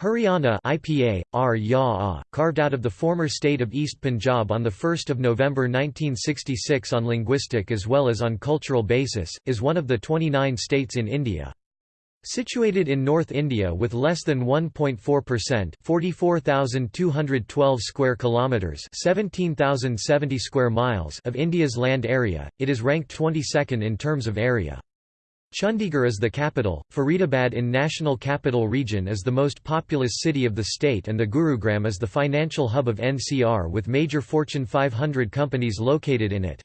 Haryana IPA, R carved out of the former state of East Punjab on 1 November 1966 on linguistic as well as on cultural basis, is one of the 29 states in India. Situated in North India with less than 1.4%, 44,212 square kilometers, 17,070 square miles of India's land area, it is ranked 22nd in terms of area. Chandigarh is the capital, Faridabad in National Capital Region is the most populous city of the state and the Gurugram is the financial hub of NCR with major Fortune 500 companies located in it.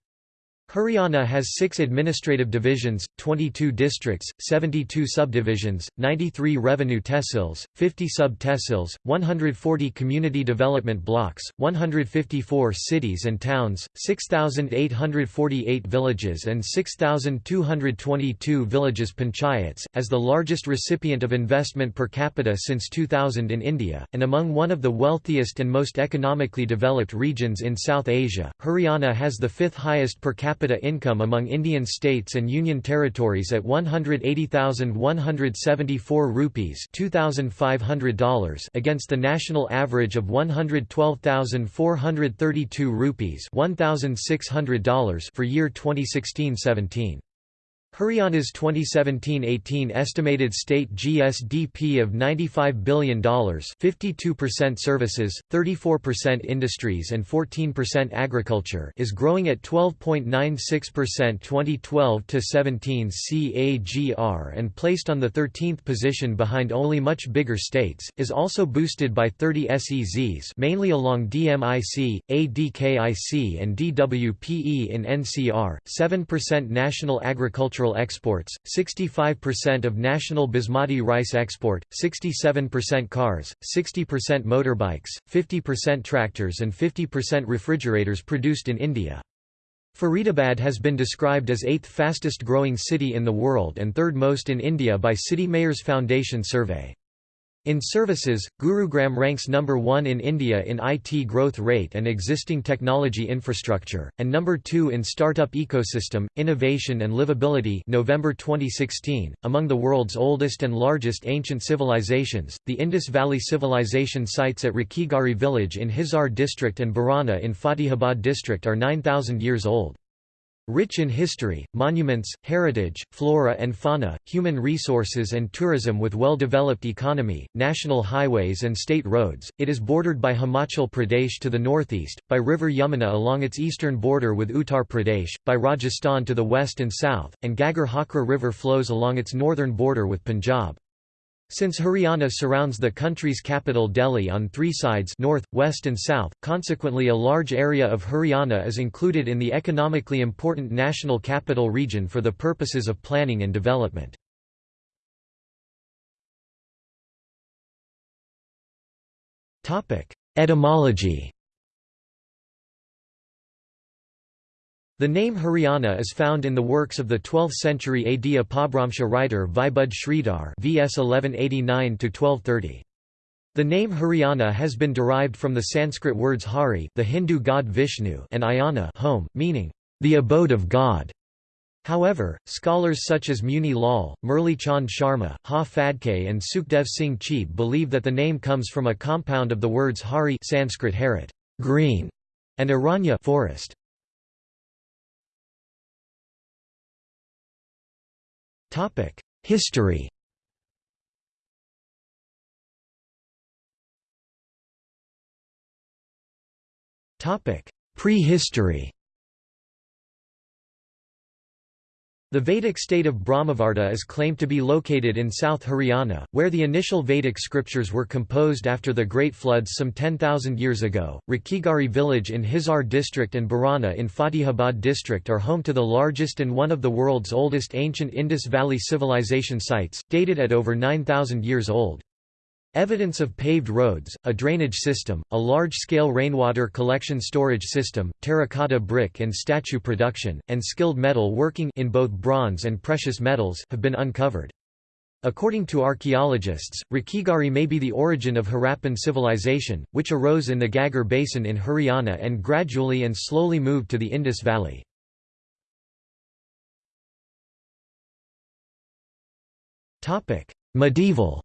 Haryana has six administrative divisions, 22 districts, 72 subdivisions, 93 revenue tehsils, 50 sub-tehsils, 140 community development blocks, 154 cities and towns, 6,848 villages and 6,222 villages panchayats, as the largest recipient of investment per capita since 2000 in India, and among one of the wealthiest and most economically developed regions in South Asia. Haryana has the fifth highest per capita capita income among Indian states and union territories at 180,174 rupees $2,500 against the national average of 112,432 rupees $1,600 for year 2016-17. Haryana's 2017-18 estimated state GSDP of $95 billion 52% services, 34% industries and 14% agriculture is growing at 12.96% 2012-17 CAGR and placed on the 13th position behind only much bigger states, is also boosted by 30 SEZs mainly along DMIC, ADKIC and DWPE in NCR, 7% national agricultural agricultural exports, 65% of national basmati rice export, 67% cars, 60% motorbikes, 50% tractors and 50% refrigerators produced in India. Faridabad has been described as eighth fastest growing city in the world and third most in India by City Mayors Foundation survey. In services, Gurugram ranks number 1 in India in IT growth rate and existing technology infrastructure, and number 2 in startup ecosystem, innovation and livability November 2016. Among the world's oldest and largest ancient civilizations, the Indus Valley Civilization sites at Rakhigarhi village in Hisar district and Bhirrana in Fatehabad district are 9,000 years old. Rich in history, monuments, heritage, flora and fauna, human resources and tourism with well-developed economy, national highways and state roads, it is bordered by Himachal Pradesh to the northeast, by river Yamuna along its eastern border with Uttar Pradesh, by Rajasthan to the west and south, and Ghaggar Hakra river flows along its northern border with Punjab. Since Haryana surrounds the country's capital Delhi on three sides north, west and south, consequently a large area of Haryana is included in the economically important National Capital Region for the purposes of planning and development. Etymology The name Haryana is found in the works of the 12th-century AD Apabhramsha writer Vibudh Shridhar vs 1189–1230. The name Haryana has been derived from the Sanskrit words Hari the Hindu god Vishnu and Ayana home, meaning, the abode of God. However, scholars such as Muni Lal, Murli Chand Sharma, Ha Phadke and Sukhdev Singh Chib believe that the name comes from a compound of the words Hari Sanskrit harit, green, and Aranya forest. History. Topic: Prehistory The Vedic state of Brahmavarta is claimed to be located in South Haryana, where the initial Vedic scriptures were composed after the Great Floods some 10,000 years ago. Rakhigarhi village in Hisar district and Bhirrana in Fatehabad district are home to the largest and one of the world's oldest ancient Indus Valley civilization sites, dated at over 9,000 years old. Evidence of paved roads, a drainage system, a large-scale rainwater collection storage system, terracotta brick and statue production, and skilled metal working in both bronze and precious metals have been uncovered. According to archaeologists, Rakhigarhi may be the origin of Harappan civilization, which arose in the Ghaggar Basin in Haryana and gradually and slowly moved to the Indus Valley. Medieval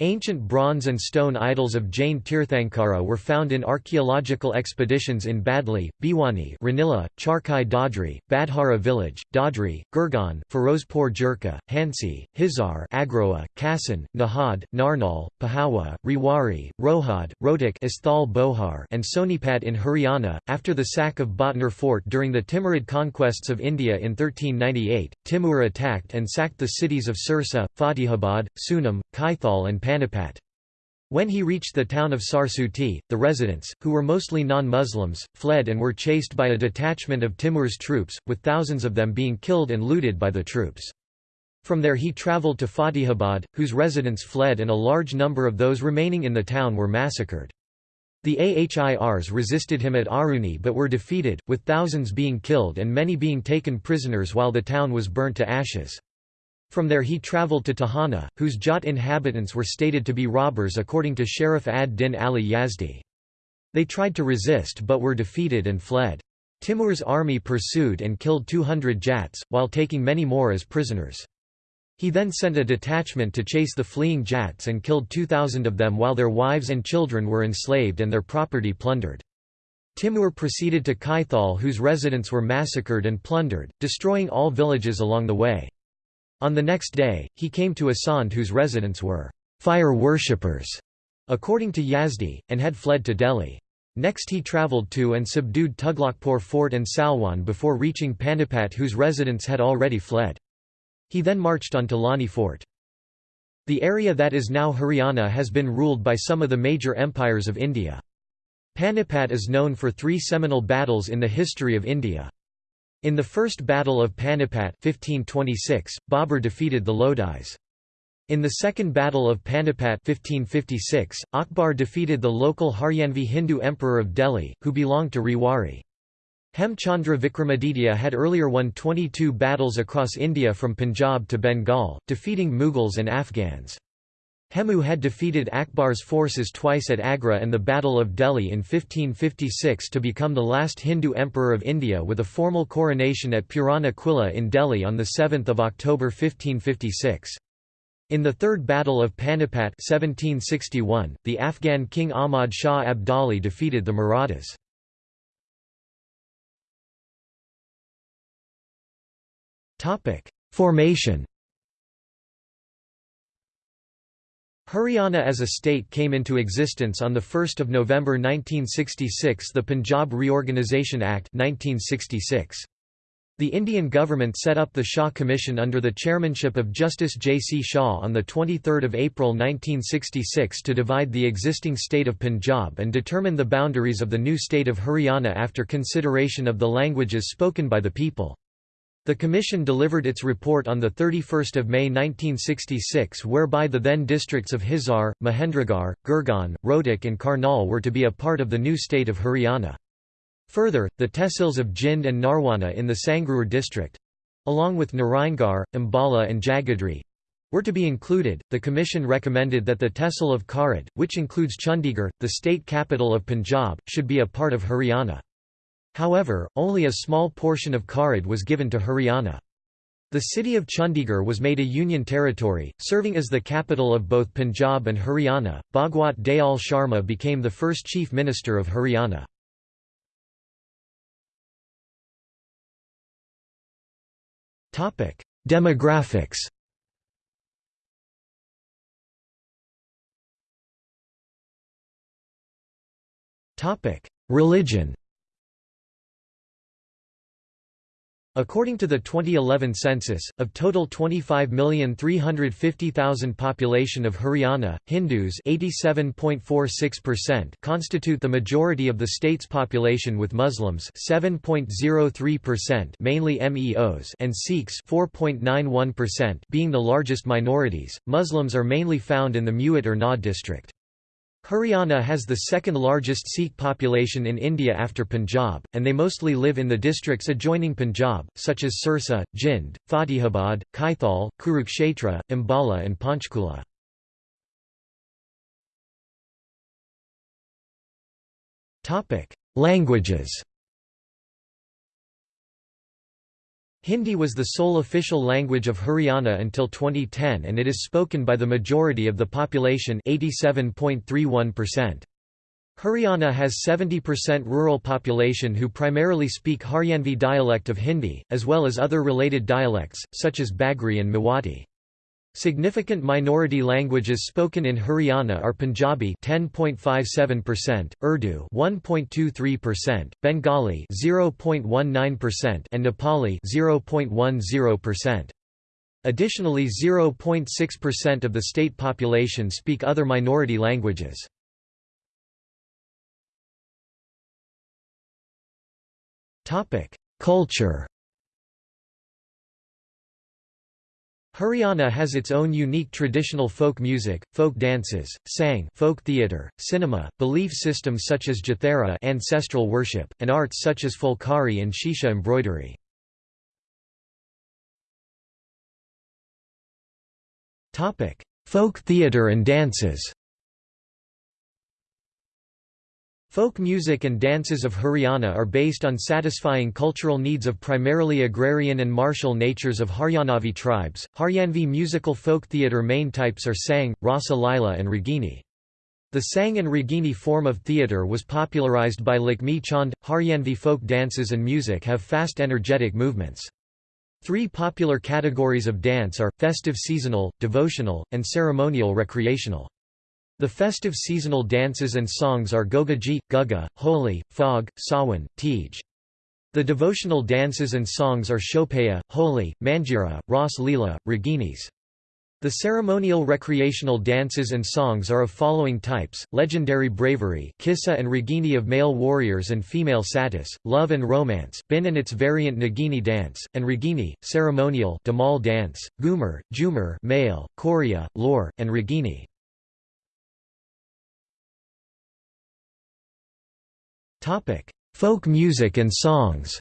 Ancient bronze and stone idols of Jain Tirthankara were found in archaeological expeditions in Badli, Bhiwani Ranila, Charkhi Dadri, Badhara village, Dadri, Gurgaon Firozpur Jhirka, Hansi, Hisar Agroha, Kassan, Nahad, Narnaul, Pehowa, Rewari, Rohad, Asthal Bohar and Sonipat in Haryana. After the sack of Bhatner fort during the Timurid conquests of India in 1398, Timur attacked and sacked the cities of Sirsa, Fatehabad, Sunam, Kaithal and Panipat. When he reached the town of Sarsuti, the residents, who were mostly non-Muslims, fled and were chased by a detachment of Timur's troops, with thousands of them being killed and looted by the troops. From there he travelled to Fatehabad, whose residents fled and a large number of those remaining in the town were massacred. The Ahirs resisted him at Aruni but were defeated, with thousands being killed and many being taken prisoners while the town was burnt to ashes. From there he travelled to Tohana, whose Jat inhabitants were stated to be robbers according to Sharaf ad-Din Ali Yazdi. They tried to resist but were defeated and fled. Timur's army pursued and killed 200 Jats, while taking many more as prisoners. He then sent a detachment to chase the fleeing Jats and killed 2,000 of them while their wives and children were enslaved and their property plundered. Timur proceeded to Kaithal whose residents were massacred and plundered, destroying all villages along the way. On the next day, he came to Asand whose residents were fire worshippers, according to Yazdi, and had fled to Delhi. Next he travelled to and subdued Tughlaqpur fort and Salwan before reaching Panipat whose residents had already fled. He then marched on to Loni fort. The area that is now Haryana has been ruled by some of the major empires of India. Panipat is known for three seminal battles in the history of India. In the First Battle of Panipat 1526, Babur defeated the Lodis. In the Second Battle of Panipat 1556, Akbar defeated the local Haryanvi Hindu emperor of Delhi, who belonged to Rewari. Hemchandra Vikramaditya had earlier won 22 battles across India from Punjab to Bengal, defeating Mughals and Afghans. Hemu had defeated Akbar's forces twice at Agra and the Battle of Delhi in 1556 to become the last Hindu emperor of India with a formal coronation at Purana Quila in Delhi on 7 October 1556. In the Third Battle of Panipat 1761, the Afghan king Ahmad Shah Abdali defeated the Marathas. Formation Haryana as a state came into existence on 1 November 1966 the Punjab Reorganisation Act 1966. The Indian government set up the Shah Commission under the chairmanship of Justice J. C. Shah on 23 April 1966 to divide the existing state of Punjab and determine the boundaries of the new state of Haryana after consideration of the languages spoken by the people. The Commission delivered its report on 31 May 1966 whereby the then districts of Hisar, Mahendragarh, Gurgaon, Rohtak and Karnal were to be a part of the new state of Haryana. Further, the tehsils of Jind and Narwana in the Sangrur district—along with Narayangarh, Ambala and Jagadhri, were to be included. The Commission recommended that the tehsil of Kharar, which includes Chandigarh, the state capital of Punjab, should be a part of Haryana. However, only a small portion of Kharar was given to Haryana. The city of Chandigarh was made a union territory, serving as the capital of both Punjab and Haryana. Bhagwat Dayal Sharma became the first chief minister of Haryana. Topic: Demographics. Topic: Religion. According to the 2011 census, of total 25,350,000 population of Haryana, Hindus 87.46% constitute the majority of the state's population with Muslims 7.03%, mainly MEOs and Sikhs being the largest minorities. Muslims are mainly found in the Mewat or Nuh district. Haryana has the second largest Sikh population in India after Punjab, and they mostly live in the districts adjoining Punjab, such as Sirsa, Jind, Fatehabad, Kaithal, Kurukshetra, Ambala and Panchkula. Languages Hindi was the sole official language of Haryana until 2010 and it is spoken by the majority of the population 87.31%. Haryana has 70% rural population who primarily speak Haryanvi dialect of Hindi, as well as other related dialects, such as Bagri and Mewati. Significant minority languages spoken in Haryana are Punjabi 10.57%, Urdu 1.23%, Bengali 0.19% and Nepali 0.10%. Additionally 0.6% of the state population speak other minority languages. Culture Haryana has its own unique traditional folk music, folk dances, sang folk theatre, cinema, belief systems such as Jathera ancestral worship, and arts such as Phulkari and Shisha embroidery. folk theatre and dances Folk music and dances of Haryana are based on satisfying cultural needs of primarily agrarian and martial natures of Haryanavi tribes. Haryanvi musical folk theatre main types are Sang, Rasa Lila, and Ragini. The Sang and Ragini form of theatre was popularized by Lakshmi Chand. Haryanvi folk dances and music have fast energetic movements. Three popular categories of dance are festive seasonal, devotional, and ceremonial recreational. The festive seasonal dances and songs are Gogaji, Guga, Holi, Phag, Sawan, Tej. The devotional dances and songs are Shopaya, Holi, Manjira, Ras Leela, Raginis. The ceremonial recreational dances and songs are of following types, legendary bravery Kissa and Ragini of male warriors and female satis, love and romance Bin and its variant Nagini dance, and Ragini, ceremonial Dhamal dance, Ghoomar, Jhoomar male, Korea, Lore, and Ragini. Topic: Folk music and songs.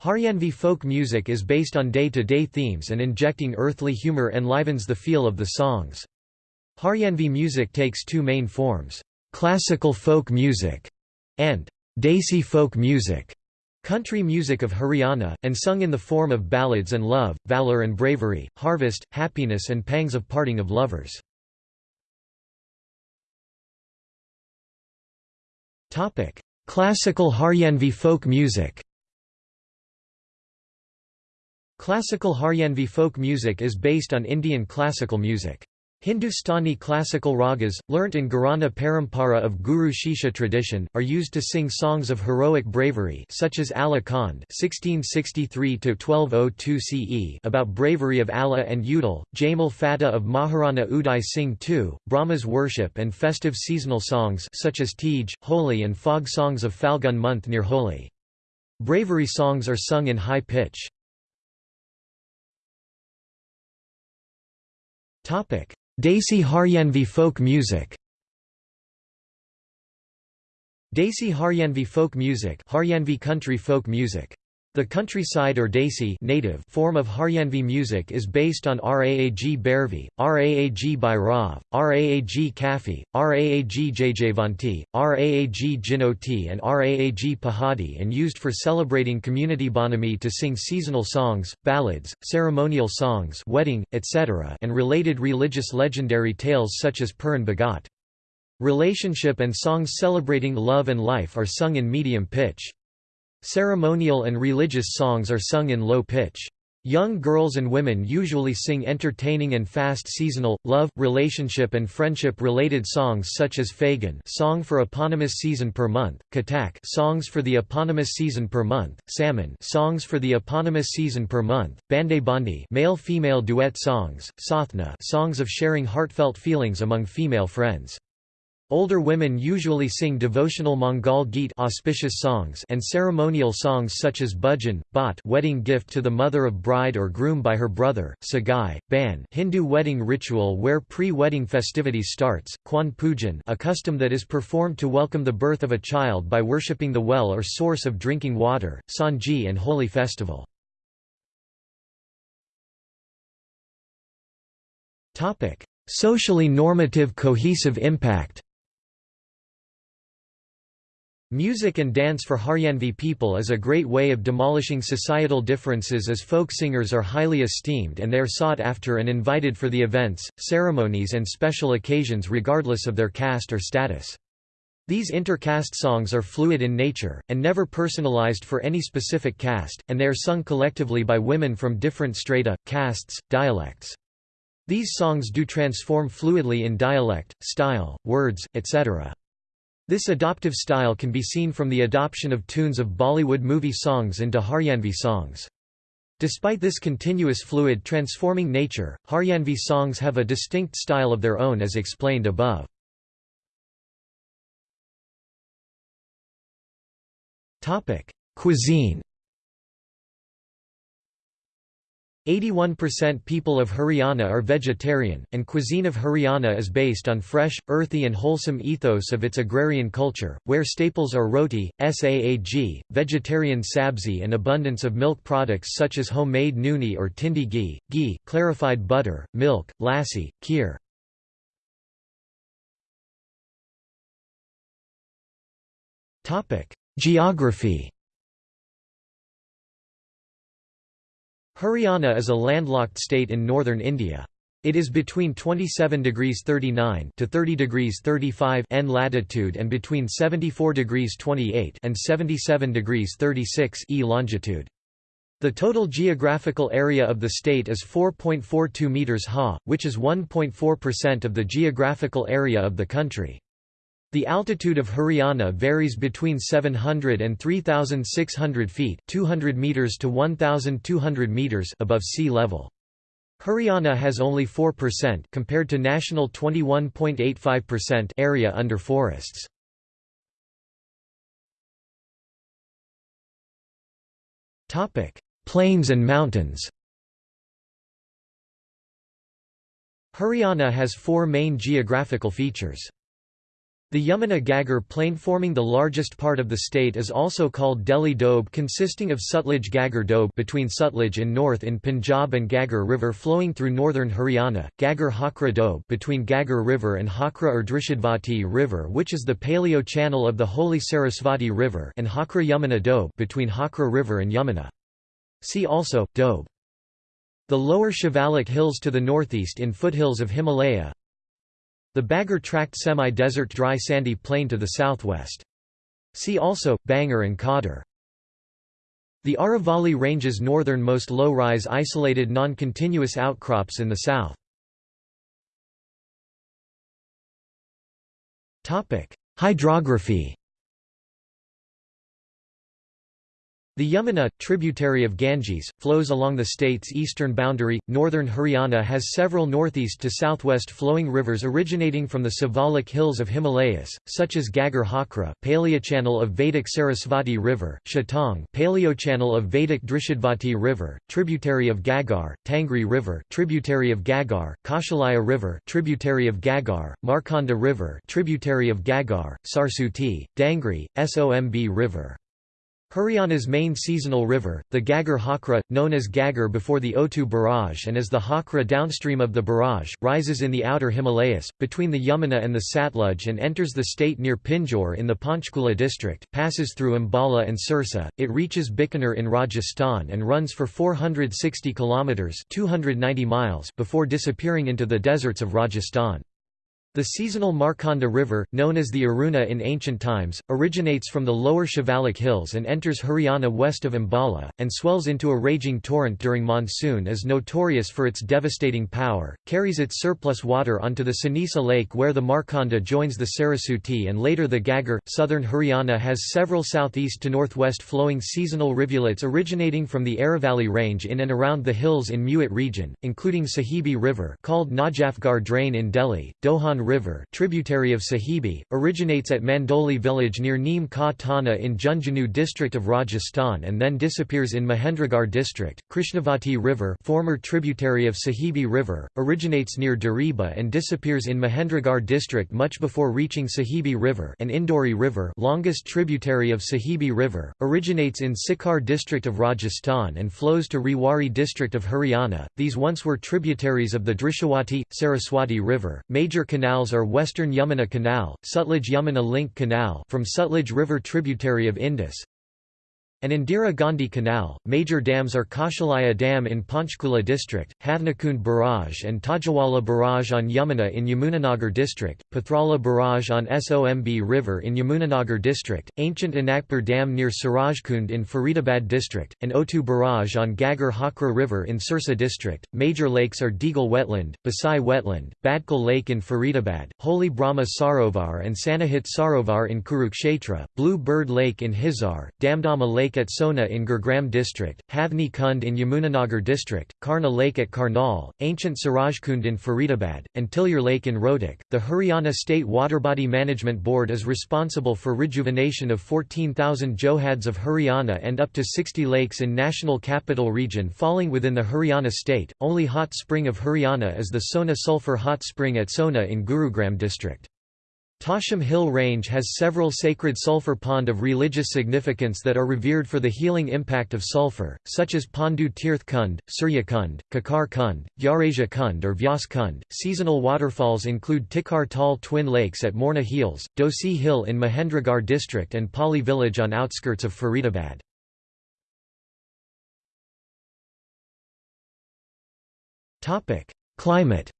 Haryanvi folk music is based on day-to-day -day themes and injecting earthly humor enlivens the feel of the songs. Haryanvi music takes two main forms, classical folk music and Desi folk music, country music of Haryana, and sung in the form of ballads and love, valor and bravery, harvest, happiness and pangs of parting of lovers. Classical Haryanvi folk music Classical Haryanvi folk music is based on Indian classical music. Hindustani classical ragas, learnt in Gharana Parampara of Guru Shishya tradition, are used to sing songs of heroic bravery such as Alha Khand (1663–1202 CE) about bravery of Alha and Udal, Jamal Fateh of Maharana Uday Singh II, Brahma's worship and festive seasonal songs such as Tej, Holi and fog songs of Falgun month near Holi. Bravery songs are sung in high pitch. Desi Haryanvi folk music Desi Haryanvi folk music Haryanvi country folk music. The countryside or Desi native form of Haryanvi music is based on Raag Bhairavi, Raag Bhairav, Raag Kafi, Raag Jaijaivanti, Raag Jhinjhoti and Raag Pahadi and used for celebrating community bonami to sing seasonal songs, ballads, ceremonial songs wedding, etc. and related religious legendary tales such as Puran Bhagat. Relationship and songs celebrating love and life are sung in medium pitch. Ceremonial and religious songs are sung in low pitch. Young girls and women usually sing entertaining and fast seasonal, love, relationship and friendship-related songs such as Phagun song for eponymous season per month, Katak songs for the eponymous season per month, Salmon songs for the eponymous season per month, Bande Bandi male-female duet songs, Sathna songs of sharing heartfelt feelings among female friends. Older women usually sing devotional Mangal Geet auspicious songs and ceremonial songs such as Bhajan, Bhat wedding gift to the mother of bride or groom by her brother, Sagai, Ban Hindu wedding ritual where pre-wedding festivities starts, Kwan Pujan a custom that is performed to welcome the birth of a child by worshipping the well or source of drinking water, Sanji and holy festival. Socially normative cohesive impact Music and dance for Haryanvi people is a great way of demolishing societal differences as folk singers are highly esteemed and they are sought after and invited for the events, ceremonies and special occasions regardless of their caste or status. These intercaste songs are fluid in nature, and never personalized for any specific caste, and they are sung collectively by women from different strata, castes, dialects. These songs do transform fluidly in dialect, style, words, etc. This adoptive style can be seen from the adoption of tunes of Bollywood movie songs into Haryanvi songs. Despite this continuous fluid transforming nature, Haryanvi songs have a distinct style of their own as explained above. Cuisine 81% people of Haryana are vegetarian, and cuisine of Haryana is based on fresh, earthy and wholesome ethos of its agrarian culture, where staples are roti, saag, vegetarian sabzi and abundance of milk products such as homemade nooni or tindi ghee, ghee, clarified butter, milk, lassi, kheer. Geography Haryana is a landlocked state in northern India. It is between 27 degrees 39 to 30 degrees 35 N latitude and between 74 degrees 28 and 77 degrees 36 E longitude. The total geographical area of the state is 4.42 meters ha, which is 1.4% of the geographical area of the country. The altitude of Haryana varies between 700 and 3,600 feet 200 meters to 1,200 meters above sea level. Haryana has only 4% compared to national 21.85% area under forests. Topic: Plains and mountains. Haryana has four main geographical features. The Yamuna Ghaggar plain forming the largest part of the state is also called Delhi Doab consisting of Sutlej Ghaggar Doab between Sutlej in north in Punjab and Ghaggar River flowing through northern Haryana, Ghaggar Hakra Doab between Ghaggar River and Hakra or Drishadvati River which is the paleo channel of the holy Sarasvati River and Hakra Yamuna Doab between Hakra River and Yamuna. See also, Doab. The lower Shivalik hills to the northeast in foothills of Himalaya, the Bagar tract semi-desert dry sandy plain to the southwest. See also, Bangar and Khadar. The Aravalli Range's northernmost low-rise isolated non-continuous outcrops in the south. Hydrography The Yamuna, tributary of Ganges, flows along the state's eastern boundary. Northern Haryana has several northeast to southwest flowing rivers originating from the Shivalik hills of Himalayas, such as Ghaggar Hakra, paleochannel of Vedic Sarasvati River, Chautang, paleochannel of Vedic Drishadvati River, tributary of Ghaggar, Tangri River, tributary of Ghaggar, Kaushalya River, tributary of Ghaggar, Markanda River, tributary of Ghaggar, Sarsuti, Dangri, Somb River. Haryana's main seasonal river, the Ghaggar Hakra, known as Ghaggar before the Otu barrage and as the Hakra downstream of the barrage, rises in the outer Himalayas, between the Yamuna and the Satluj and enters the state near Pinjore in the Panchkula district, passes through Ambala and Sirsa, it reaches Bikaner in Rajasthan and runs for 460 kilometres 290 miles before disappearing into the deserts of Rajasthan. The seasonal Markanda River, known as the Aruna in ancient times, originates from the lower Shivalik hills and enters Haryana west of Ambala, and swells into a raging torrent during monsoon is notorious for its devastating power, carries its surplus water onto the Sanisa Lake where the Markanda joins the Sarasuti and later the Ghaggar. Southern Haryana has several southeast to northwest flowing seasonal rivulets originating from the Aravalli range in and around the hills in Mewat region, including Sahibi River called Najafgarh Drain in Delhi, Dohan River tributary of Sahibi, originates at Mandoli village near Neem Ka Thana in Jhunjhunu district of Rajasthan and then disappears in Mahendragarh district. Krishnavati River former tributary of Sahibi River, originates near Dariba and disappears in Mahendragarh district much before reaching Sahibi River and Indori River longest tributary of Sahibi River, originates in Sikar district of Rajasthan and flows to Rewari district of Haryana. These once were tributaries of the Drishadvati, Saraswati River, major canal canals are Western Yamuna Canal, Sutlej Yamuna Link Canal from Sutlej River tributary of Indus, and Indira Gandhi Canal. Major dams are Kaushalya Dam in Panchkula district, Hathnikund Barrage and Tajawala Barrage on Yamuna in Yamunanagar district, Pathrala Barrage on Somb River in Yamunanagar district, Ancient Anangpur Dam near Surajkund in Faridabad district, and Otu Barrage on Ghaggar Hakra River in Sirsa district. Major lakes are Digal Wetland, Basai Wetland, Badkal Lake in Faridabad, Holy Brahma Sarovar and Sannihit Sarovar in Kurukshetra, Blue Bird Lake in Hisar, Damdama Lake Lake at Sona in Gurgaon district, Hathni Kund in Yamunanagar district, Karna Lake at Karnal, Ancient Surajkund in Faridabad, and Tilyar Lake in Rohtak. The Haryana State Waterbody Management Board is responsible for rejuvenation of 14,000 johads of Haryana and up to 60 lakes in National Capital Region falling within the Haryana state. Only hot spring of Haryana is the Sona Sulphur Hot Spring at Sona in Gurugram district. Tosham Hill Range has several sacred sulfur pond of religious significance that are revered for the healing impact of sulfur, such as Pandu Tirth Kund, Surya Kund, Kakar Kund, Yarasia Kund or Vyas Kund. Seasonal waterfalls include Tikar Tal Twin Lakes at Morna Hills, Dosi Hill in Mahendragarh district and Pali village on outskirts of Faridabad. Climate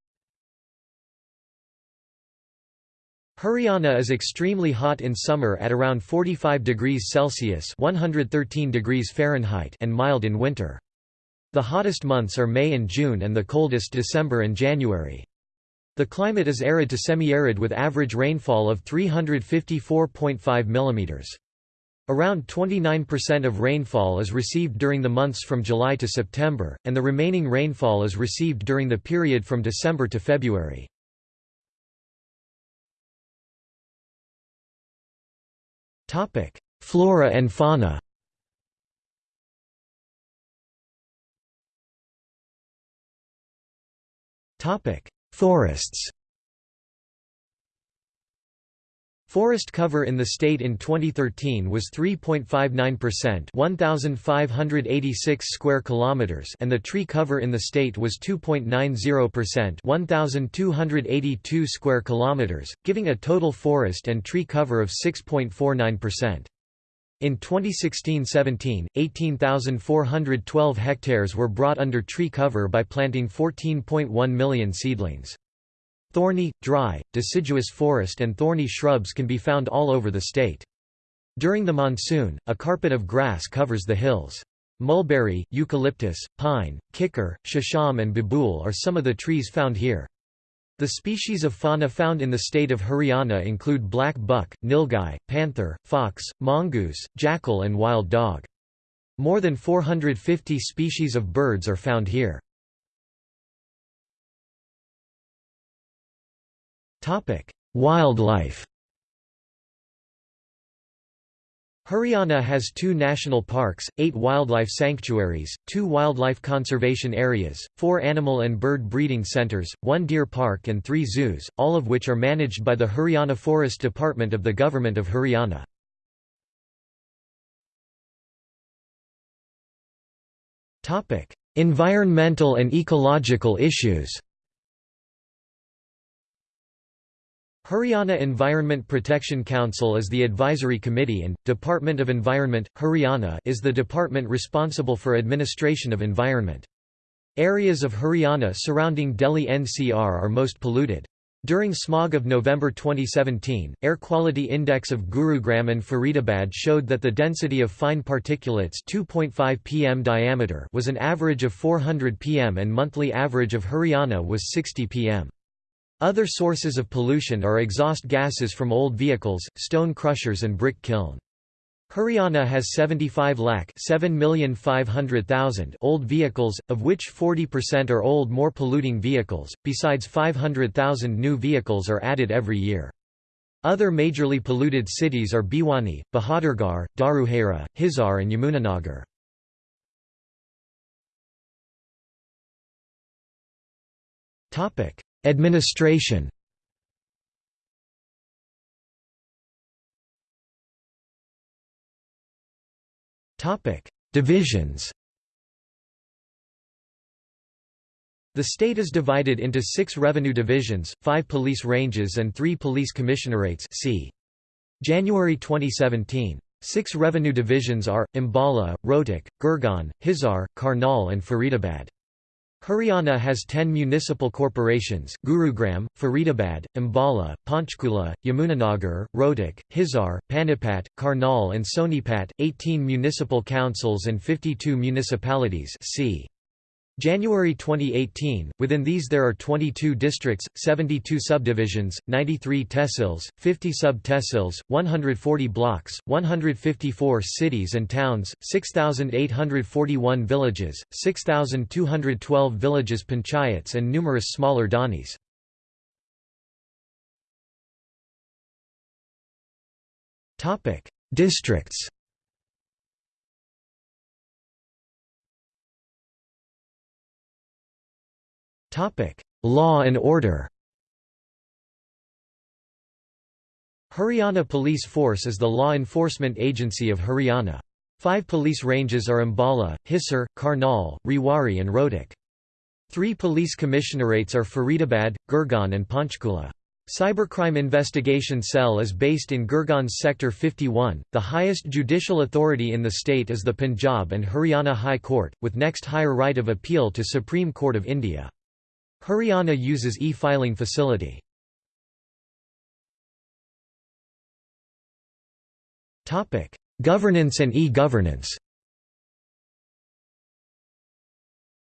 Haryana is extremely hot in summer at around 45 degrees Celsius (113 degrees Fahrenheit) and mild in winter. The hottest months are May and June and the coldest December and January. The climate is arid to semi-arid with average rainfall of 354.5 mm. Around 29% of rainfall is received during the months from July to September, and the remaining rainfall is received during the period from December to February. Flora and fauna. Topic: Forests. Forest cover in the state in 2013 was 3.59%, 1586 square kilometers, and the tree cover in the state was 2.90%, 1282 square kilometers, giving a total forest and tree cover of 6.49%. In 2016–17, 18,412 hectares were brought under tree cover by planting 14.1 million seedlings. Thorny, dry, deciduous forest and thorny shrubs can be found all over the state. During the monsoon, a carpet of grass covers the hills. Mulberry, eucalyptus, pine, kikar, shisham and babool are some of the trees found here. The species of fauna found in the state of Haryana include black buck, nilgai, panther, fox, mongoose, jackal and wild dog. More than 450 species of birds are found here. Wildlife Haryana has two national parks, eight wildlife sanctuaries, two wildlife conservation areas, four animal and bird breeding centres, one deer park and three zoos, all of which are managed by the Haryana Forest Department of the Government of Haryana. Environmental and ecological issues Haryana Environment Protection Council is the advisory committee and, Department of Environment, Haryana is the department responsible for administration of environment. Areas of Haryana surrounding Delhi NCR are most polluted. During smog of November 2017, air quality index of Gurugram and Faridabad showed that the density of fine particulates 2.5 pm diameter was an average of 400 pm and monthly average of Haryana was 60 pm. Other sources of pollution are exhaust gases from old vehicles, stone crushers and brick kiln. Haryana has 75 lakh 7,500,000 old vehicles, of which 40% are old more polluting vehicles, besides 500,000 new vehicles are added every year. Other majorly polluted cities are Bhiwani, Bahadurgarh, Dharuhera, Hisar and Yamunanagar. Administration Divisions The state is divided into six revenue divisions, five police ranges and three police commissionerates c. January 2017. Six revenue divisions are, Ambala, Rohtak, Gurgaon, Hisar, Karnal and Faridabad. Haryana has 10 municipal corporations Gurugram, Faridabad, Ambala, Panchkula, Yamunanagar, Rohtak, Hisar, Panipat, Karnal and Sonipat, 18 municipal councils and 52 municipalities c. January 2018, within these there are 22 districts, 72 subdivisions, 93 tehsils, 50 sub-tehsils, 140 blocks, 154 cities and towns, 6,841 villages, 6,212 villages panchayats and numerous smaller dhanis. Districts Law and order Haryana Police Force is the law enforcement agency of Haryana. Five police ranges are Ambala, Hisar, Karnal, Rewari and Rohtak. Three police commissionerates are Faridabad, Gurgaon and Panchkula. Cybercrime Investigation Cell is based in Gurgaon's Sector 51. The highest judicial authority in the state is the Punjab and Haryana High Court, with next higher right of appeal to Supreme Court of India. Haryana uses e-filing facility. Governance and e-governance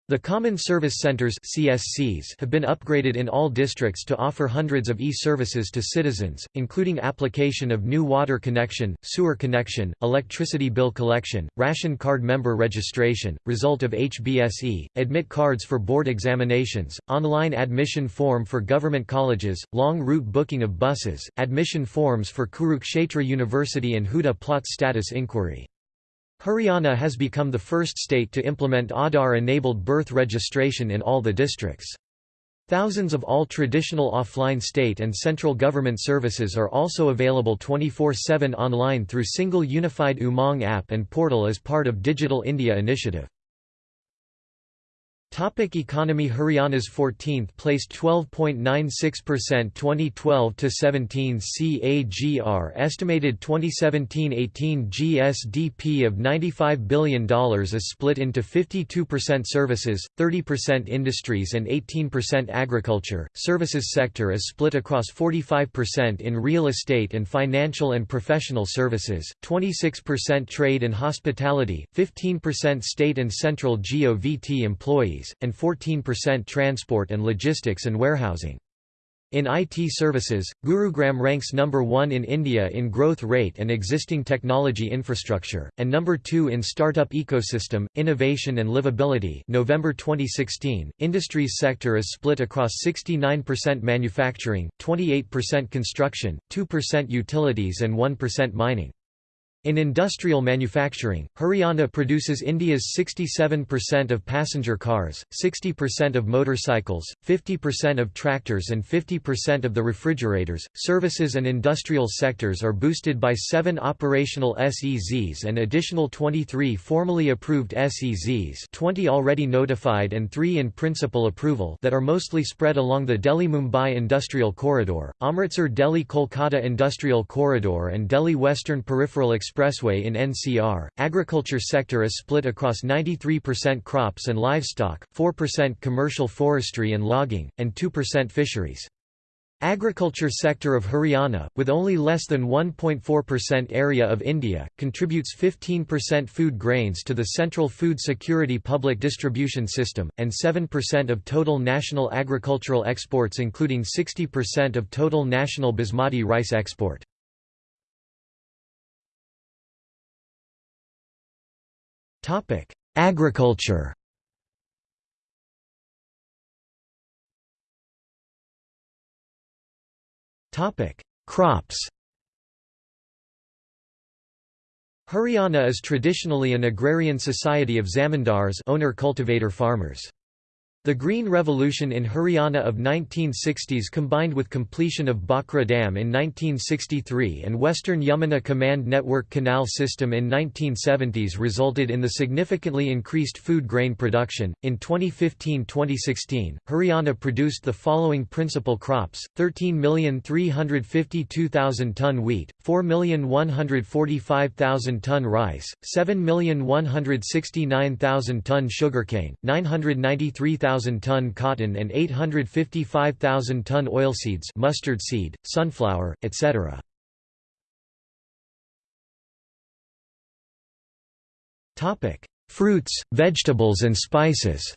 The Common Service Centers (CSCs) have been upgraded in all districts to offer hundreds of e-services to citizens, including application of new water connection, sewer connection, electricity bill collection, ration card member registration, result of HBSE, admit cards for board examinations, online admission form for government colleges, long route booking of buses, admission forms for Kurukshetra University and Huda plot status inquiry. Haryana has become the first state to implement Aadhaar-enabled birth registration in all the districts. Thousands of all traditional offline state and central government services are also available 24-7 online through single unified Umang app and portal as part of Digital India initiative. Topic economy Haryana's 14th placed 12.96% 2012 to 17 CAGR estimated 2017-18 GSDP of $95 billion is split into 52% services, 30% industries and 18% agriculture. Services sector is split across 45% in real estate and financial and professional services, 26% trade and hospitality, 15% state and central GOVT employees and 14% transport and logistics and warehousing. In IT services, Gurugram ranks number 1 in India in growth rate and existing technology infrastructure, and number 2 in startup ecosystem, innovation and livability November 2016, industries sector is split across 69% manufacturing, 28% construction, 2% utilities and 1% mining. In industrial manufacturing, Haryana produces India's 67% of passenger cars, 60% of motorcycles, 50% of tractors and 50% of the refrigerators. Services and industrial sectors are boosted by 7 operational SEZs and additional 23 formally approved SEZs, 20 already notified and 3 in principal approval that are mostly spread along the Delhi-Mumbai Industrial Corridor, Amritsar Delhi-Kolkata Industrial Corridor and Delhi Western Peripheral Express Expressway in NCR. Agriculture sector is split across 93% crops and livestock, 4% commercial forestry and logging, and 2% fisheries. Agriculture sector of Haryana, with only less than 1.4% area of India, contributes 15% food grains to the Central Food Security Public Distribution System, and 7% of total national agricultural exports including 60% of total national basmati rice export. Topic: Agriculture. Topic: Crops. Haryana is traditionally an agrarian society of zamindars owner-cultivator farmers. The Green Revolution in Haryana of 1960s combined with completion of Bhakra Dam in 1963 and Western Yamuna Command Network Canal System in 1970s resulted in the significantly increased food grain production. In 2015-2016, Haryana produced the following principal crops: 13,352,000 ton wheat, 4,145,000 ton rice, 7,169,000 ton sugarcane, 993,000 ton cotton and 855,000 ton oilseeds mustard seed, sunflower, etc. Fruits, vegetables and spices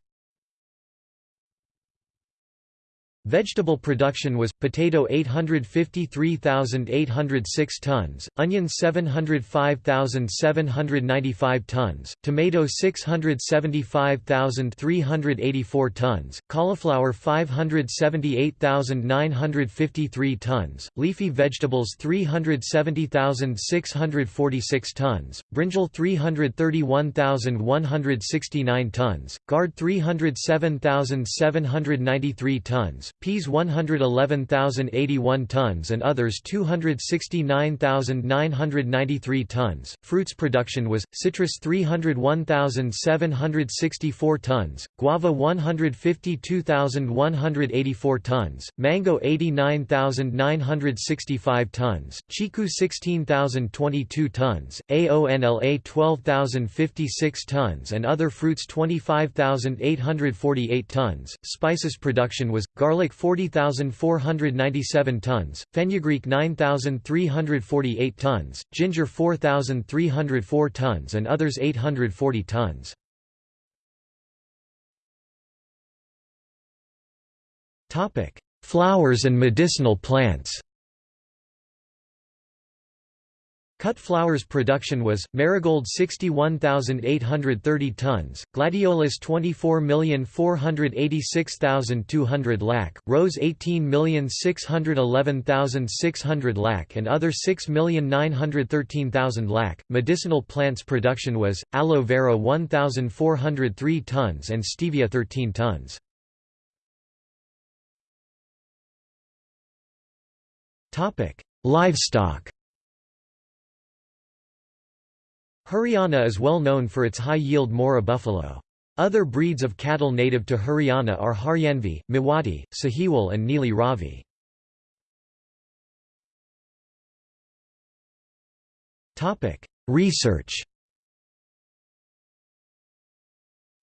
Vegetable production was, potato 853,806 tons, onion 705,795 tons, tomato 675,384 tons, cauliflower 578,953 tons, leafy vegetables 370,646 tons, brinjal 331,169 tons, gourd 307,793 tons, peas 111,081 tons and others 269,993 tons. Fruits production was citrus 301,764 tons, guava 152,184 tons, mango 89,965 tons, chiku 16,022 tons, aonla 12,056 tons and other fruits 25,848 tons. Spices production was garlic 40,497 tons, fenugreek 9,348 tons, ginger 4,304 tons and others 840 tons. Flowers and medicinal plants Cut flowers production was, marigold 61,830 tons, gladiolus 24,486,200 lac, rose 18,611,600 lac and other 6,913,000 lac. Medicinal plants production was, aloe vera 1,403 tons and stevia 13 tons. Livestock Haryana is well known for its high-yield Murrah buffalo. Other breeds of cattle native to Haryana are Haryanvi, Mewati, Sahiwal and Neeli Ravi. Research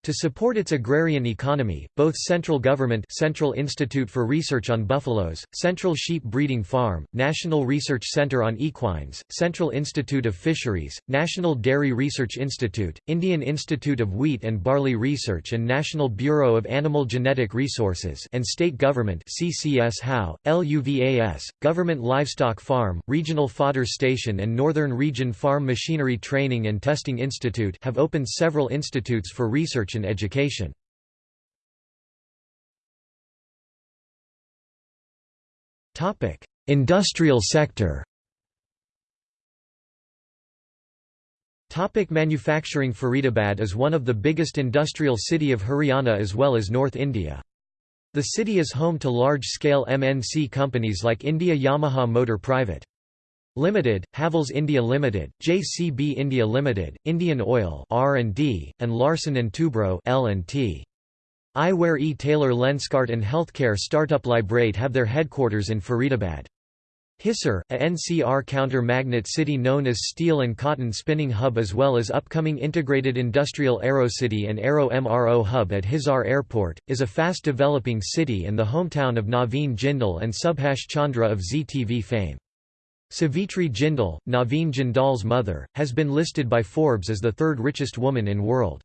To support its agrarian economy, both central government Central Institute for Research on Buffaloes, Central Sheep Breeding Farm, National Research Center on Equines, Central Institute of Fisheries, National Dairy Research Institute, Indian Institute of Wheat and Barley Research and National Bureau of Animal Genetic Resources and State Government CCS HAU, LUVAS, Government Livestock Farm, Regional Fodder Station and Northern Region Farm Machinery Training and Testing Institute have opened several institutes for research and education. Industrial sector Topic manufacturing Faridabad is one of the biggest industrial city of Haryana as well as North India. The city is home to large-scale MNC companies like India Yamaha Motor Private. Limited, Havells India Limited, JCB India Limited, Indian Oil R&D, and Larsen & Toubro L&T. Eyewear E. Taylor Lenskart and healthcare startup Lybrate have their headquarters in Faridabad. Hisar, a NCR counter-magnet city known as Steel and Cotton Spinning Hub as well as upcoming integrated industrial Aero City and Aero MRO Hub at Hisar Airport, is a fast-developing city and the hometown of Naveen Jindal and Subhash Chandra of Zee TV fame. Savitri Jindal, Naveen Jindal's mother, has been listed by Forbes as the third richest woman in world.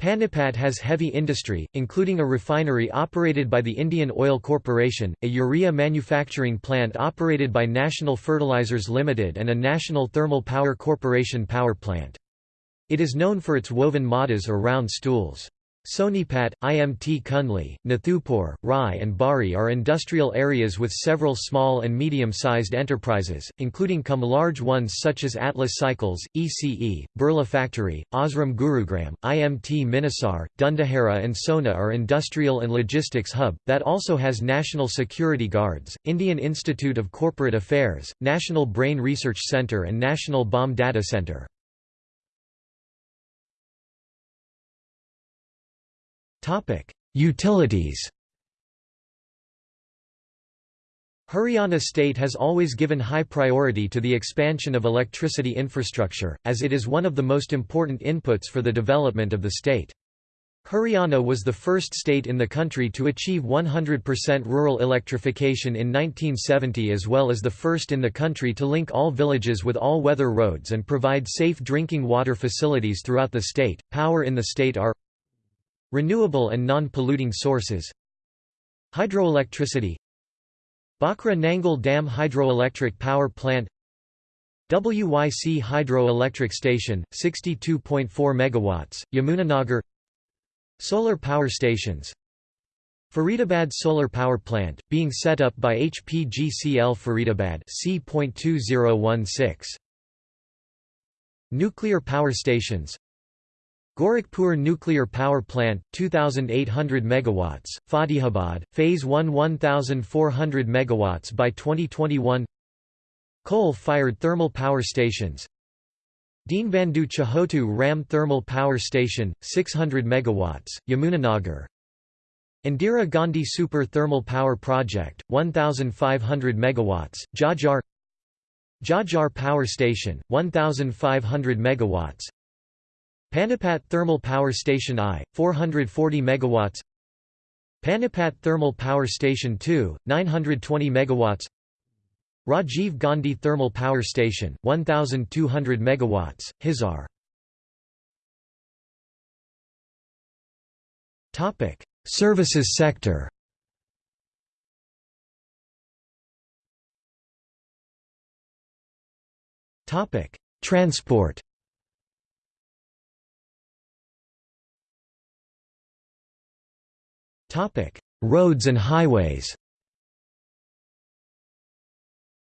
Panipat has heavy industry, including a refinery operated by the Indian Oil Corporation, a urea manufacturing plant operated by National Fertilizers Limited and a National Thermal Power Corporation power plant. It is known for its woven mudhas or round stools. Sonipat, IMT Kundli, Nathupur, Rai and Barhi are industrial areas with several small and medium-sized enterprises, including come large ones such as Atlas Cycles, ECE, Birla Factory, Osram Gurugram, IMT Manesar, Dundahera and Sohna are industrial and logistics hub, that also has National Security Guards, Indian Institute of Corporate Affairs, National Brain Research Centre and National Bomb Data Centre. Utilities Haryana state has always given high priority to the expansion of electricity infrastructure, as it is one of the most important inputs for the development of the state. Haryana was the first state in the country to achieve 100% rural electrification in 1970 as well as the first in the country to link all villages with all-weather roads and provide safe drinking water facilities throughout the state. Power in the state are Renewable and non-polluting sources. Hydroelectricity. Bhakra Nangal Dam Hydroelectric Power Plant. WYC Hydroelectric Station, 62.4 MW, Yamunanagar. Solar power stations. Faridabad Solar Power Plant, being set up by HPGCL Faridabad C.2016 Nuclear power stations Gorakhpur Nuclear Power Plant 2800 megawatts Fatehabad phase 1 1400 megawatts by 2021 Coal-fired thermal power stations. Deenbandhu Chhotu Ram Thermal Power Station 600 megawatts Yamunanagar. Indira Gandhi Super Thermal Power Project 1500 megawatts Jhajjar Jhajjar Power Station 1500 megawatts Panipat Thermal Power Station I, 440 MW Panipat Thermal Power Station II, 920 MW Rajiv Gandhi Thermal Power Station, 1,200 MW, Hisar. Services sector. Transport Roads and highways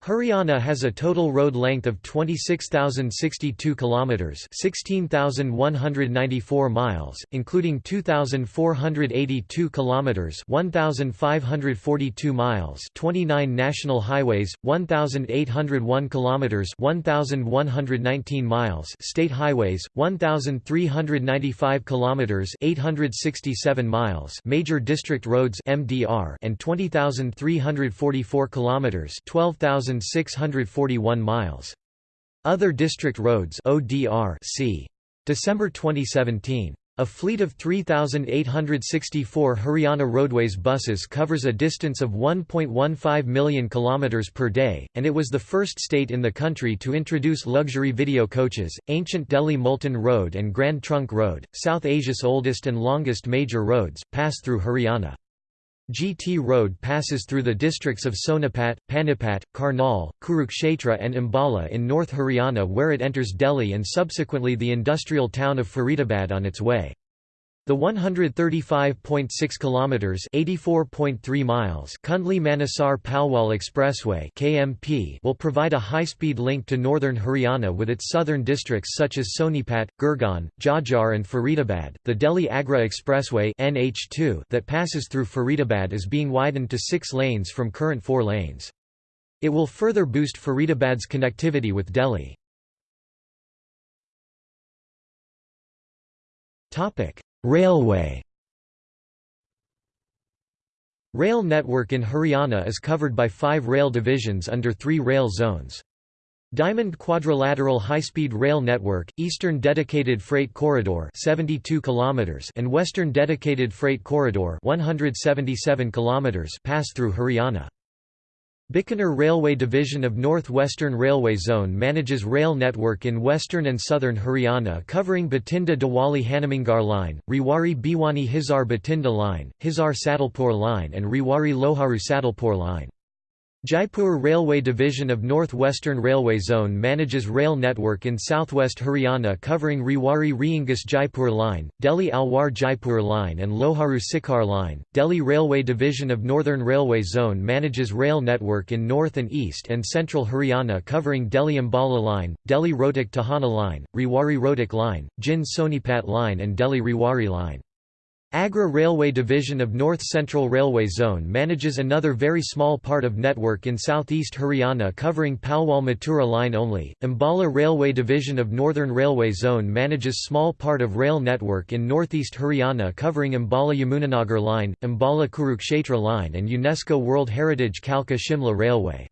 Haryana has a total road length of 26,062 kilometers, 16,194 miles, including 2,482 kilometers, 1,542 miles, 29 national highways, 1,801 kilometers, 1,119 miles, state highways, 1,395 kilometers, 867 miles, major district roads (MDR), and 20,344 kilometers, 12,000 1,641 miles. Other district roads ODR c. December 2017. A fleet of 3,864 Haryana Roadways buses covers a distance of 1.15 million km per day, and it was the first state in the country to introduce luxury video coaches. Ancient Delhi Multan Road and Grand Trunk Road, South Asia's oldest and longest major roads, pass through Haryana. GT Road passes through the districts of Sonipat, Panipat, Karnal, Kurukshetra and Ambala in North Haryana where it enters Delhi and subsequently the industrial town of Faridabad on its way. The 135.6 kilometers (84.3 miles) Kundli-Manesar Palwal Expressway (KMP) will provide a high-speed link to northern Haryana with its southern districts such as Sonipat, Gurgaon, Jhajjar and Faridabad. The Delhi-Agra Expressway (NH2) that passes through Faridabad is being widened to 6 lanes from current 4 lanes. It will further boost Faridabad's connectivity with Delhi. Topic: Railway Rail network in Haryana is covered by five rail divisions under three rail zones. Diamond Quadrilateral High-Speed Rail Network, Eastern Dedicated Freight Corridor 72 km and Western Dedicated Freight Corridor 177 km pass through Haryana. Bikaner Railway Division of North Western Railway Zone manages rail network in western and southern Haryana covering Bathinda Dabwali Hanumangarh Line, Rewari Bhiwani Hisar Bathinda Line, Hisar Sadalpur Line and Rewari Loharu Sadalpur Line. Jaipur Railway Division of North Western Railway Zone manages rail network in southwest Haryana covering Rewari Reengus Jaipur Line, Delhi Alwar Jaipur Line and Loharu Sikar Line. Delhi Railway Division of Northern Railway Zone manages rail network in north and east and central Haryana covering Delhi Ambala Line, Delhi Rohtak Tohana Line, Rewari Rohtak Line, Jind Sonipat Line and Delhi Rewari Line. Agra Railway Division of North Central Railway Zone manages another very small part of network in southeast Haryana covering Palwal Mathura line only. Ambala Railway Division of Northern Railway Zone manages small part of rail network in northeast Haryana covering Ambala Yamunanagar line, Ambala Kurukshetra line and UNESCO World Heritage Kalka Shimla Railway.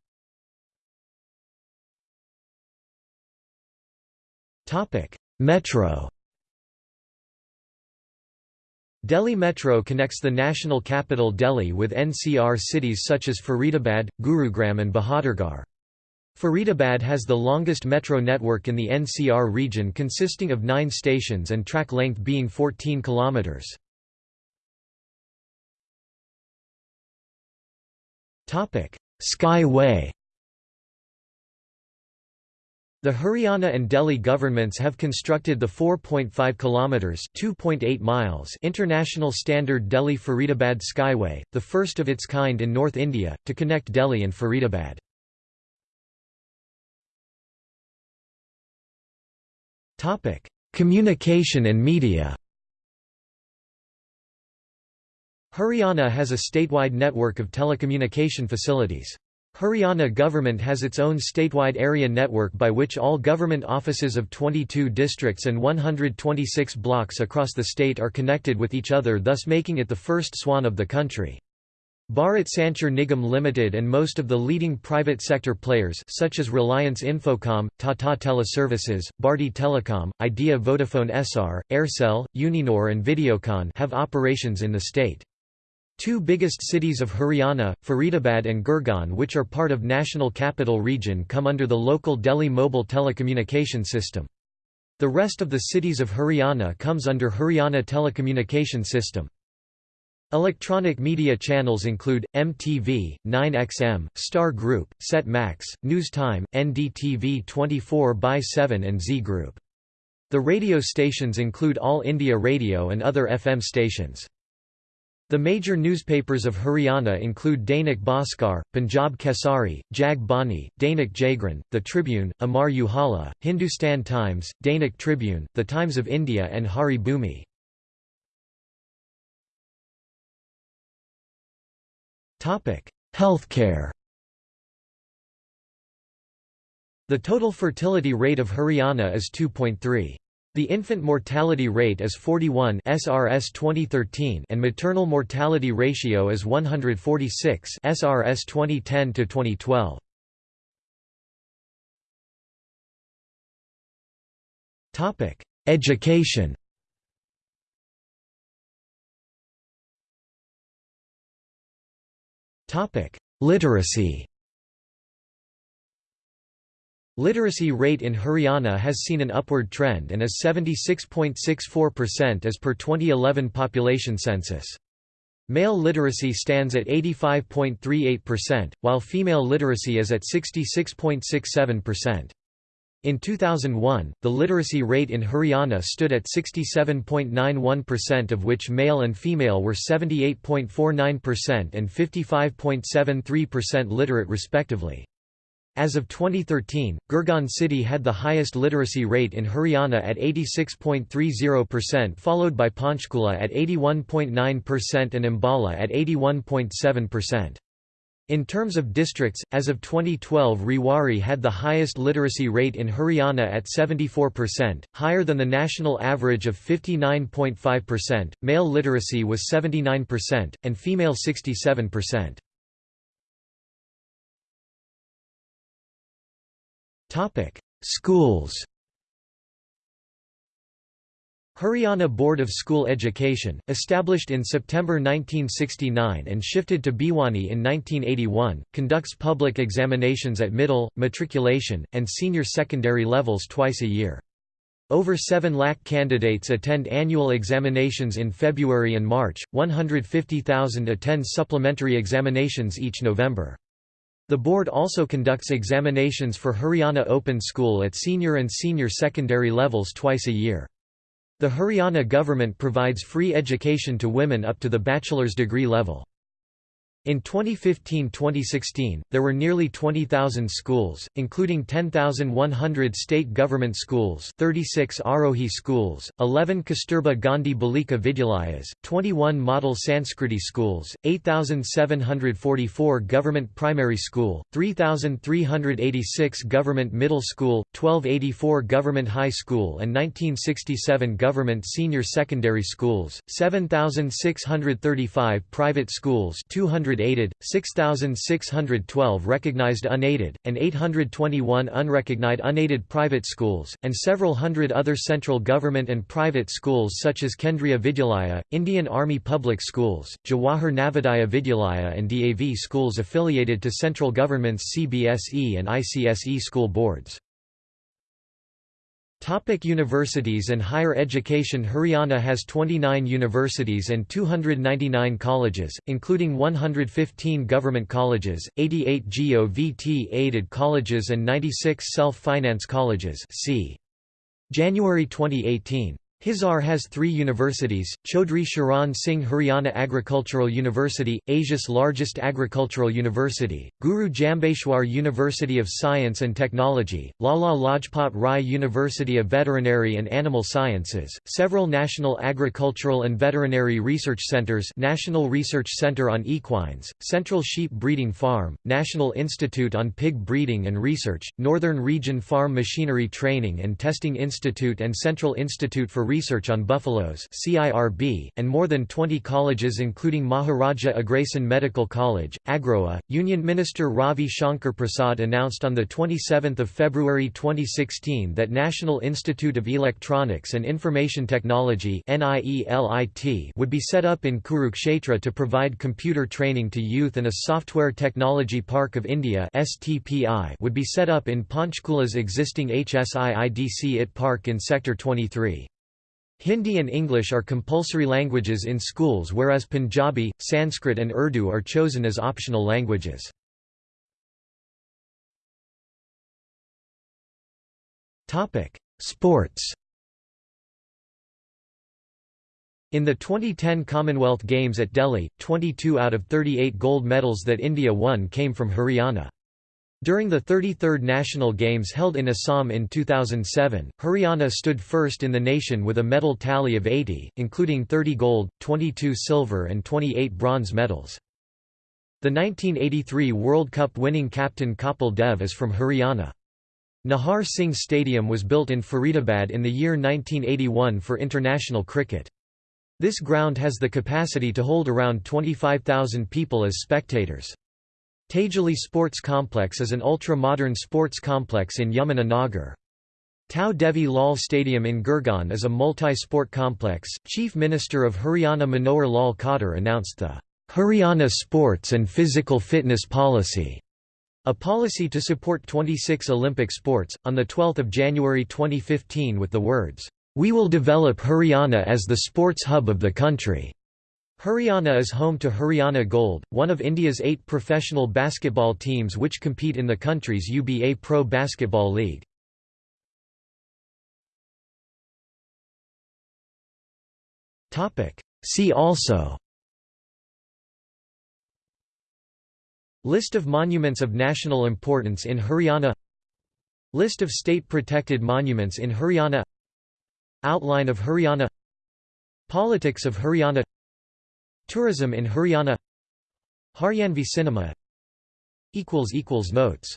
Metro Delhi Metro connects the national capital Delhi with NCR cities such as Faridabad, Gurugram and Bahadurgarh. Faridabad has the longest metro network in the NCR region consisting of nine stations and track length being 14 kilometres. Skyway the Haryana and Delhi governments have constructed the 4.5 kilometers (2.8 miles) international standard Delhi-Faridabad Skyway, the first of its kind in North India, to connect Delhi and Faridabad. Topic: Communication and media. Haryana has a statewide network of telecommunication facilities. Haryana government has its own statewide area network by which all government offices of 22 districts and 126 blocks across the state are connected with each other thus making it the first swan of the country. Bharat Sanchar Nigam Limited and most of the leading private sector players such as Reliance Infocom, Tata Teleservices, Bharti Telecom, Idea Vodafone Essar, Aircel, Uninor and Videocon have operations in the state. Two biggest cities of Haryana, Faridabad and Gurgaon which are part of National Capital Region come under the local Delhi Mobile Telecommunication System. The rest of the cities of Haryana comes under Haryana Telecommunication System. Electronic media channels include, MTV, 9XM, Star Group, Set Max, News Time, NDTV 24 by 7 and Zee Group. The radio stations include All India Radio and other FM stations. The major newspapers of Haryana include Dainik Bhaskar, Punjab Kesari, Jag Bani, Dainik Jagran, The Tribune, Amar Ujala, Hindustan Times, Dainik Tribune, The Times of India and Hari Bhumi. Healthcare The total fertility rate of Haryana is 2.3. The infant mortality rate is 41 SRS 2013 and maternal mortality ratio is 146 SRS 2010 to 2012. Topic: Education. Topic: Literacy. Literacy rate in Haryana has seen an upward trend and is 76.64% as per 2011 population census. Male literacy stands at 85.38%, while female literacy is at 66.67%. In 2001, the literacy rate in Haryana stood at 67.91% of which male and female were 78.49% and 55.73% literate respectively. As of 2013, Gurgaon city had the highest literacy rate in Haryana at 86.30%, followed by Panchkula at 81.9% and Ambala at 81.7%. In terms of districts, as of 2012 Rewari had the highest literacy rate in Haryana at 74%, higher than the national average of 59.5%, male literacy was 79%, and female 67%. Topic: Schools. Haryana Board of School Education, established in September 1969 and shifted to Bhiwani in 1981, conducts public examinations at middle, matriculation, and senior secondary levels twice a year. Over 7 lakh candidates attend annual examinations in February and March, 150,000 attend supplementary examinations each November. The board also conducts examinations for Haryana Open School at senior and senior secondary levels twice a year. The Haryana government provides free education to women up to the bachelor's degree level. In 2015-2016, there were nearly 20,000 schools, including 10,100 state government schools 36 Arohi schools, 11 Kasturba Gandhi Balika Vidyalayas, 21 model Sanskriti schools, 8,744 government primary school, 3,386 government middle school, 1284 government high school and 1967 government senior secondary schools, 7,635 private schools 200 aided, 6,612 recognized unaided, and 821 unrecognized unaided private schools, and several hundred other central government and private schools such as Kendriya Vidyalaya, Indian Army Public Schools, Jawahar Navodaya Vidyalaya and DAV schools affiliated to central government's CBSE and ICSE school boards. Topic universities and higher education Haryana has 29 universities and 299 colleges, including 115 government colleges, 88 GOVT-aided colleges and 96 self-finance colleges see. January 2018 Hisar has three universities, Chaudhry Charan Singh Haryana Agricultural University, Asia's largest agricultural university, Guru Jambheshwar University of Science and Technology, Lala Lajpat Rai University of Veterinary and Animal Sciences, several national agricultural and veterinary research centers National Research Center on Equines, Central Sheep Breeding Farm, National Institute on Pig Breeding and Research, Northern Region Farm Machinery Training and Testing Institute and Central Institute for Research on Buffaloes CIRB, and more than 20 colleges including Maharaja Agrasen Medical College, Agroha. Union Minister Ravi Shankar Prasad announced on 27 February 2016 that National Institute of Electronics and Information Technology would be set up in Kurukshetra to provide computer training to youth and a Software Technology Park of India would be set up in Panchkula's existing HSIIDC IT Park in Sector 23. Hindi and English are compulsory languages in schools whereas Punjabi, Sanskrit and Urdu are chosen as optional languages. Sports In the 2010 Commonwealth Games at Delhi, 22 out of 38 gold medals that India won came from Haryana. During the 33rd National Games held in Assam in 2007, Haryana stood first in the nation with a medal tally of 80, including 30 gold, 22 silver and 28 bronze medals. The 1983 World Cup winning captain Kapil Dev is from Haryana. Nahar Singh Stadium was built in Faridabad in the year 1981 for international cricket. This ground has the capacity to hold around 25,000 people as spectators. Tejli Sports Complex is an ultra-modern sports complex in Yamuna Nagar. Tau Devi Lal Stadium in Gurgaon is a multi-sport complex. Chief Minister of Haryana Manohar Lal Khattar announced the Haryana Sports and Physical Fitness Policy, a policy to support 26 Olympic sports, on 12 January 2015 with the words, "We will develop Haryana as the sports hub of the country." Haryana is home to Haryana Gold, one of India's eight professional basketball teams which compete in the country's UBA Pro Basketball League. See also List of monuments of national importance in Haryana List of state-protected monuments in Haryana Outline of Haryana Politics of Haryana Tourism in Haryana. Haryanvi cinema. Notes